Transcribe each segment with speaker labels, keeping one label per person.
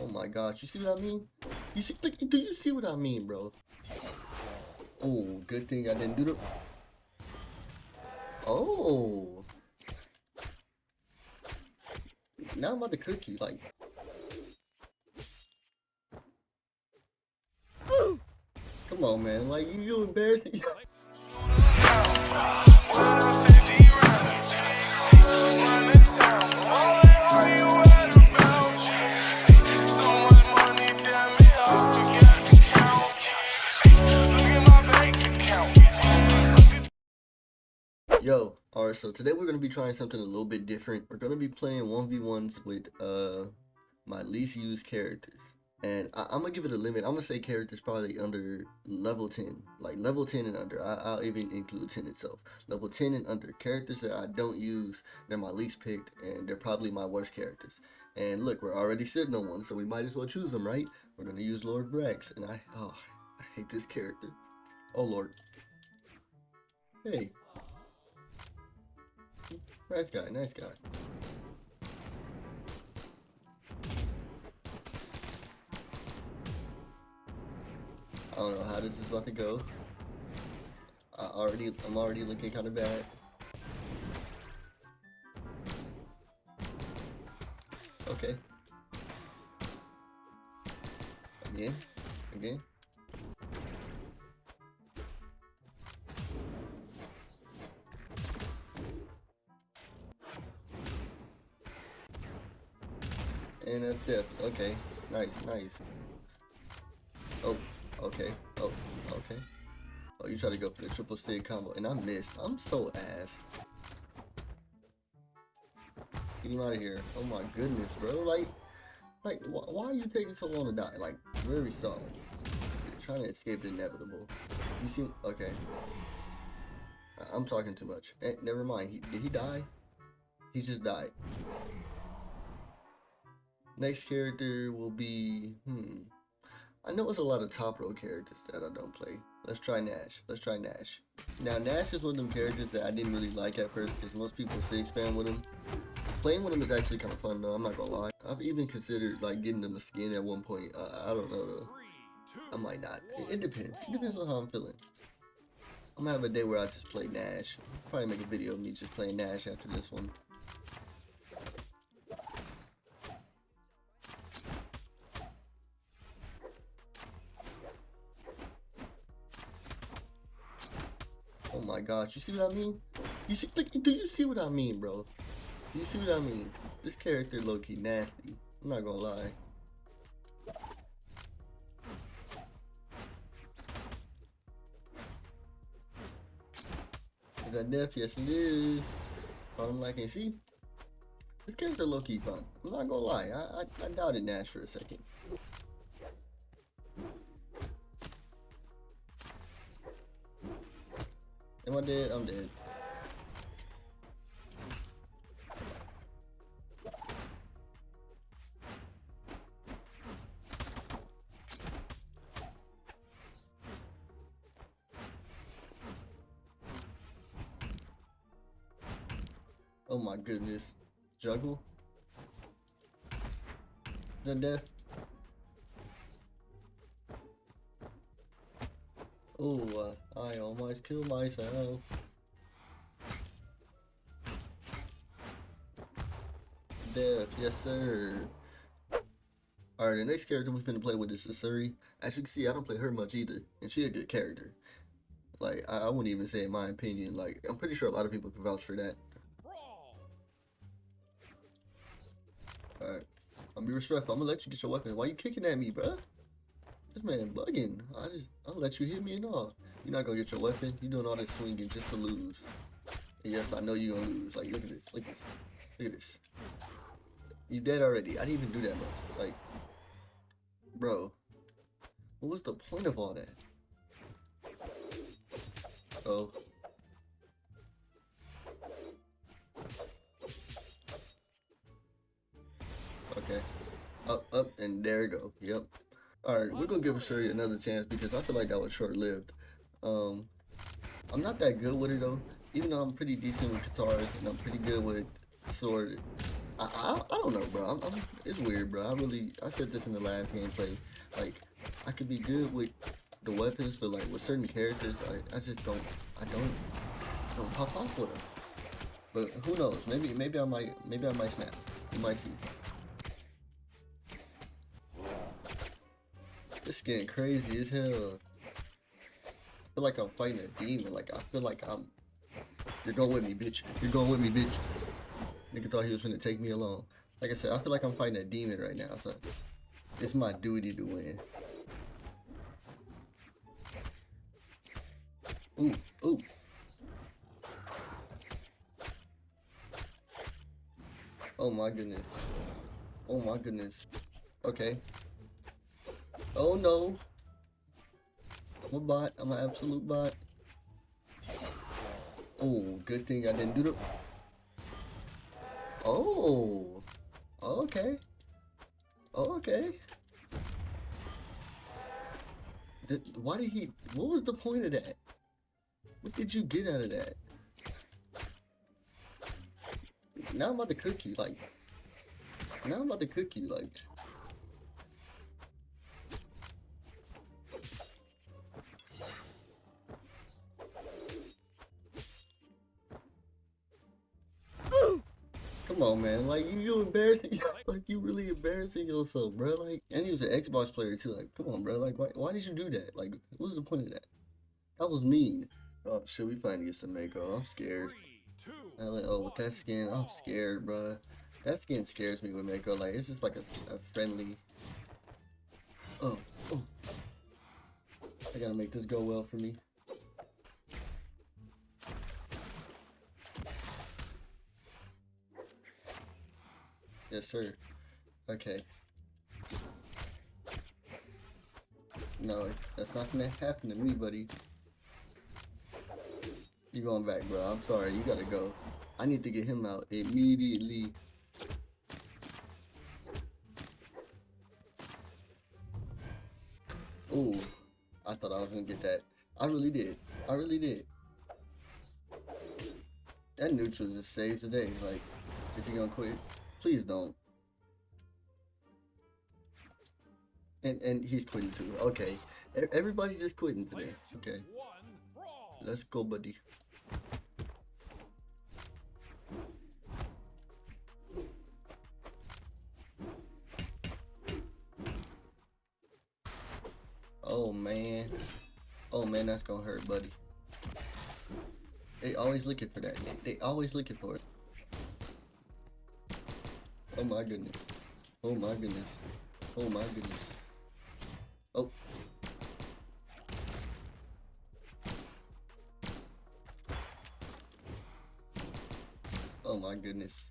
Speaker 1: Oh my gosh, you see what I mean? You see, look, do you see what I mean, bro? Oh, good thing I didn't do the... Oh. Now I'm about to cook you, like... Come on, man. Like, you, you embarrassing. Yo, alright, so today we're going to be trying something a little bit different. We're going to be playing 1v1s with uh my least used characters. And I, am going to give it a limit. I'm going to say characters probably under level 10. Like level 10 and under. I, will even include 10 itself. Level 10 and under. Characters that I don't use, they're my least picked, and they're probably my worst characters. And look, we're already sitting on one, so we might as well choose them, right? We're going to use Lord Vraxx. And I, oh, I hate this character. Oh, Lord. Hey, Nice guy, nice guy. I don't know how this is about to go. I already, I'm already looking kind of bad. Okay. Again, again. And that's death. Okay. Nice, nice. Oh, okay. Oh, okay. Oh, you try to go for the triple sig combo, and I missed. I'm so ass. Get him out of here. Oh my goodness, bro. Like, like, wh why are you taking so long to die? Like, very solid. You're trying to escape the inevitable. You see? Okay. I I'm talking too much. Eh, never mind. He, did he die? He just died. Next character will be, hmm. I know it's a lot of top row characters that I don't play. Let's try Nash. Let's try Nash. Now, Nash is one of them characters that I didn't really like at first because most people say spam with him. Playing with him is actually kind of fun though, I'm not gonna lie. I've even considered like getting him a skin at one point. I don't know though. I might not. It, it depends. It depends on how I'm feeling. I'm gonna have a day where I just play Nash. Probably make a video of me just playing Nash after this one. My gosh, you see what I mean? You see, look, do you see what I mean, bro? You see what I mean? This character low-key nasty. I'm not gonna lie. Is that death? Yes, it is. I'm like, and see? This character low-key fun. I'm not gonna lie. I, I, I doubted Nash for a second. Am dead? I'm dead. Oh my goodness. Juggle? The death? Oh, uh, I almost killed myself. Death, yes sir. Alright, the next character we're gonna play with is Sasori. As you can see, I don't play her much either, and she a good character. Like, I, I wouldn't even say in my opinion, like, I'm pretty sure a lot of people can vouch for that. Alright, I'll be respectful. I'm gonna let you get your weapon. Why you kicking at me, bruh? This man bugging. I just, I'll let you hit me and all. You're not gonna get your weapon. You're doing all this swinging just to lose. And yes, I know you're gonna lose. Like, look at this. Look at this. Look at this. You dead already. I didn't even do that much. Like, bro. What was the point of all that? Oh. Okay. Up, up, and there we go. Yep. Alright, we're gonna give Shuri another chance because I feel like that was short-lived. Um, I'm not that good with it though. Even though I'm pretty decent with guitars and I'm pretty good with sword, I, I, I don't know, bro. I'm, I'm, it's weird, bro. I really, I said this in the last gameplay. Like, I could be good with the weapons, but like with certain characters, I, I just don't, I don't, I don't pop off with them. But who knows? Maybe, maybe I might, maybe I might snap. You might see. It's getting crazy as hell. I feel like I'm fighting a demon. Like I feel like I'm. You're going with me, bitch. You're going with me, bitch. Nigga thought he was gonna take me along. Like I said, I feel like I'm fighting a demon right now, so it's my duty to win. Ooh, ooh. Oh my goodness. Oh my goodness. Okay. Oh no. I'm a bot. I'm an absolute bot. Oh, good thing I didn't do the... Oh. Okay. Okay. Th why did he... What was the point of that? What did you get out of that? Now I'm about to cook you, like... Now I'm about to cook you, like... on, man. Like you, you embarrassing. like you really embarrassing yourself, bro. Like, and he was an Xbox player too. Like, come on, bro. Like, why, why did you do that? Like, what was the point of that? That was mean. Oh shit, we finally get some Mako. I'm scared. Like, oh, with that skin, I'm scared, bro. That skin scares me with Mako. Like, it's just like a, a friendly. Oh, oh. I gotta make this go well for me. Yes, sir. Okay. No, that's not gonna happen to me, buddy. You going back, bro. I'm sorry. You gotta go. I need to get him out immediately. Ooh. I thought I was gonna get that. I really did. I really did. That neutral just saved today. Like, is he gonna quit? Please don't. And and he's quitting too. Okay. Everybody's just quitting today. Okay. Let's go, buddy. Oh man. Oh man, that's gonna hurt, buddy. They always looking for that. They, they always looking for it. Oh my goodness. Oh my goodness. Oh my goodness. Oh. Oh my goodness.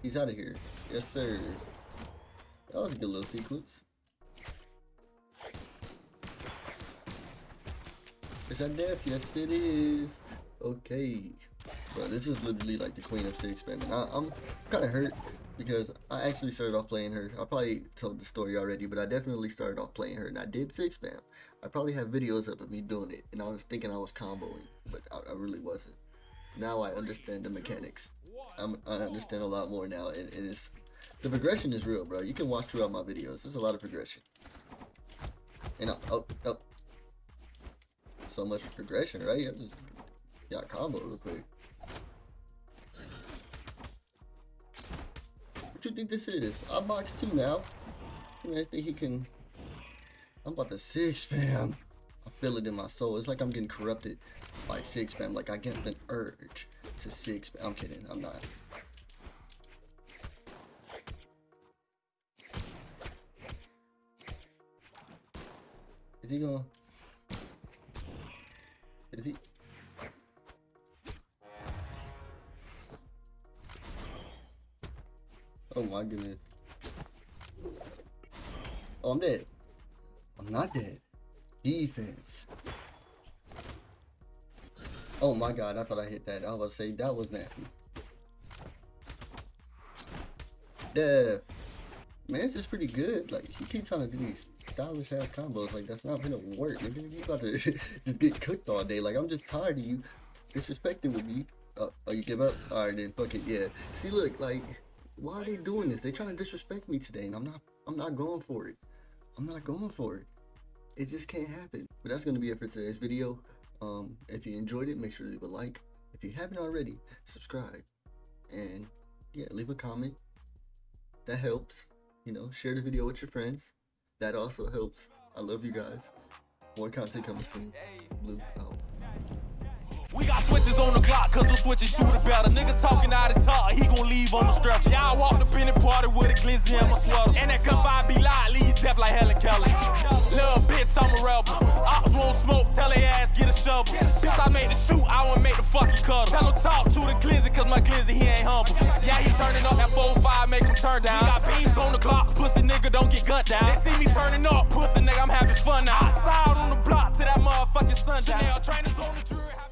Speaker 1: He's out of here. Yes, sir. That was a good little sequence. Is that death? Yes, it is. Okay. Bro, this is literally like the queen of six man. I, I'm kind of hurt because I actually started off playing her. I probably told the story already, but I definitely started off playing her and I did six spam. I probably have videos up of me doing it and I was thinking I was comboing, but I, I really wasn't. Now I understand the mechanics. I'm, i understand a lot more now and, and, it's the progression is real, bro. You can watch throughout my videos. There's a lot of progression. And I, oh, oh. So much progression, right? I just got combo real quick. Think this is? I'm box two now. I think he can. I'm about to six fam. I feel it in my soul. It's like I'm getting corrupted by six fam. Like I get the urge to six. Fam. I'm kidding. I'm not. Is he gonna? Is he? My goodness. Oh, I'm dead. I'm not dead. Defense. Oh my god, I thought I hit that. I was say, that was nasty. Death. Man, this is pretty good. Like, he keep trying to do these stylish ass combos. Like, that's not gonna work. Nigga, you about to just get cooked all day. Like, I'm just tired of you disrespecting with me Oh, oh, you give up? All right, then fuck it. Yeah. See, look, like, why are they doing this? They trying to disrespect me today, and I'm not. I'm not going for it. I'm not going for it. It just can't happen. But that's gonna be it for today's video. Um, if you enjoyed it, make sure to leave a like. If you haven't already, subscribe, and yeah, leave a comment. That helps. You know, share the video with your friends. That also helps. I love you guys. More content coming soon. Blue out.
Speaker 2: We got switches on the clock, cause the switches shoot it better. Nigga talking out of talk, he gon' leave on the stretcher. Y'all walked up in the party with a glizzy in my sweater. And that cup I be live, leave deaf like Helen Keller. Little bitch, I'm a rebel. Ops won't smoke, tell they ass get a shovel. Since I made the shoot, I won't make the fucking cutter. Tell him talk to the glizzy, cause my glizzy, he ain't humble. Yeah, he turning up that 4-5, make him turn down. We got beams on the clock, pussy nigga don't get gunned down. They see me turning up, pussy nigga, I'm having fun now. Outside on the block to that motherfucking sundown. Chanel trainers on the jury.